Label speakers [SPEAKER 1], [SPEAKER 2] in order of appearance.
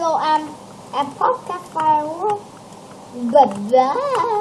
[SPEAKER 1] Hello, I'm a podcast firework. Goodbye.